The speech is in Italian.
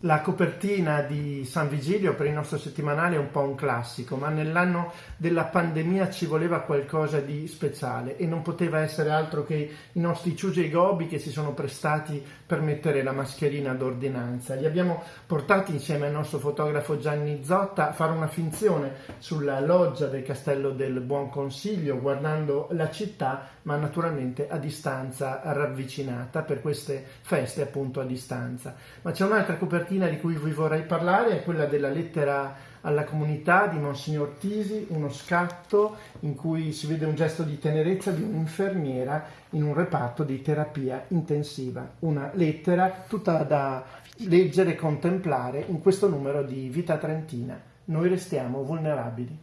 La copertina di San Vigilio per il nostro settimanale è un po' un classico, ma nell'anno della pandemia ci voleva qualcosa di speciale e non poteva essere altro che i nostri Ciuge e Gobi che si sono prestati per mettere la mascherina d'ordinanza. Li abbiamo portati insieme al nostro fotografo Gianni Zotta a fare una finzione sulla loggia del Castello del Buon Consiglio, guardando la città, ma naturalmente a distanza ravvicinata per queste feste appunto a distanza. Ma c'è un'altra copertina copertina di cui vi vorrei parlare è quella della lettera alla comunità di Monsignor Tisi, uno scatto in cui si vede un gesto di tenerezza di un'infermiera in un reparto di terapia intensiva. Una lettera tutta da leggere e contemplare in questo numero di Vita Trentina. Noi restiamo vulnerabili.